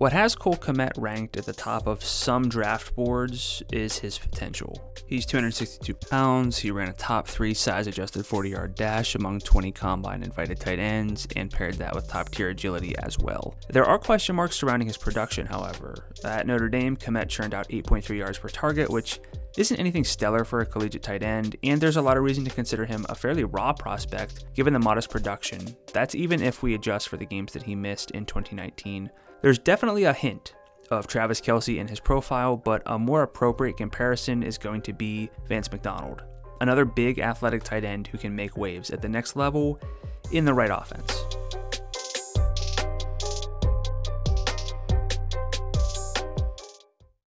What has Cole Kmet ranked at the top of some draft boards is his potential. He's 262 pounds, he ran a top three size adjusted 40 yard dash among 20 combine invited tight ends, and paired that with top tier agility as well. There are question marks surrounding his production, however. At Notre Dame, Kmet churned out 8.3 yards per target, which isn't anything stellar for a collegiate tight end, and there's a lot of reason to consider him a fairly raw prospect given the modest production. That's even if we adjust for the games that he missed in 2019. There's definitely a hint of Travis Kelce in his profile, but a more appropriate comparison is going to be Vance McDonald, another big athletic tight end who can make waves at the next level in the right offense.